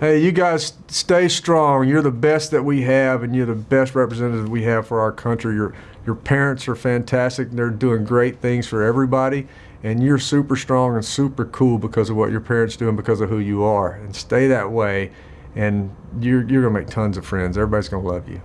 Hey, you guys stay strong. You're the best that we have, and you're the best representative we have for our country. Your, your parents are fantastic. They're doing great things for everybody, and you're super strong and super cool because of what your parents do and because of who you are. And stay that way, and you're, you're going to make tons of friends. Everybody's going to love you.